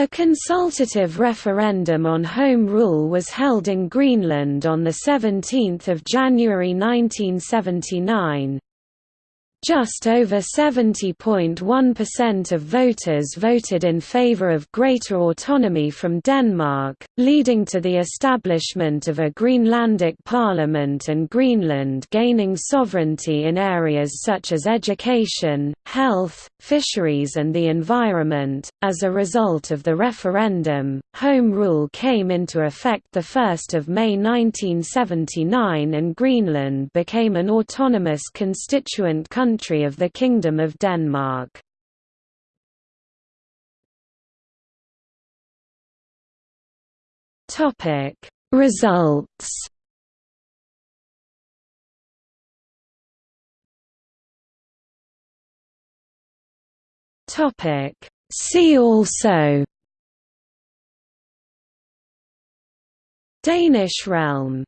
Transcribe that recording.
A consultative referendum on Home Rule was held in Greenland on 17 January 1979. Just over 70.1% of voters voted in favor of greater autonomy from Denmark, leading to the establishment of a Greenlandic parliament and Greenland gaining sovereignty in areas such as education, health, fisheries, and the environment. As a result of the referendum, Home Rule came into effect 1 May 1979 and Greenland became an autonomous constituent country of the Kingdom of Denmark. Results Topic. See also. Danish realm